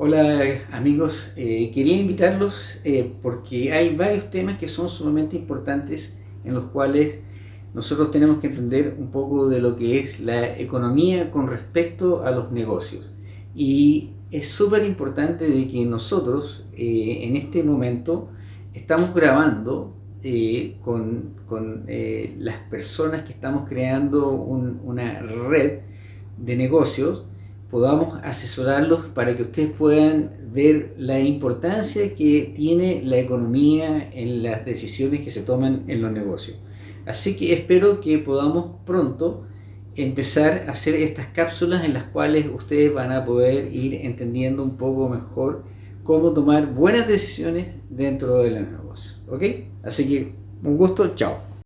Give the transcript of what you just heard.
Hola amigos, eh, quería invitarlos eh, porque hay varios temas que son sumamente importantes en los cuales nosotros tenemos que entender un poco de lo que es la economía con respecto a los negocios. Y es súper importante de que nosotros eh, en este momento estamos grabando con, con las personas que estamos creando una red de negocios podamos asesorarlos para que ustedes puedan ver la importancia que tiene la economía en las decisiones que se toman en los negocios. Así que espero que podamos pronto empezar a hacer estas cápsulas en las cuales ustedes van a poder ir entendiendo un poco mejor cómo tomar buenas decisiones dentro de los negocios. ¿Ok? Así que un gusto, chao.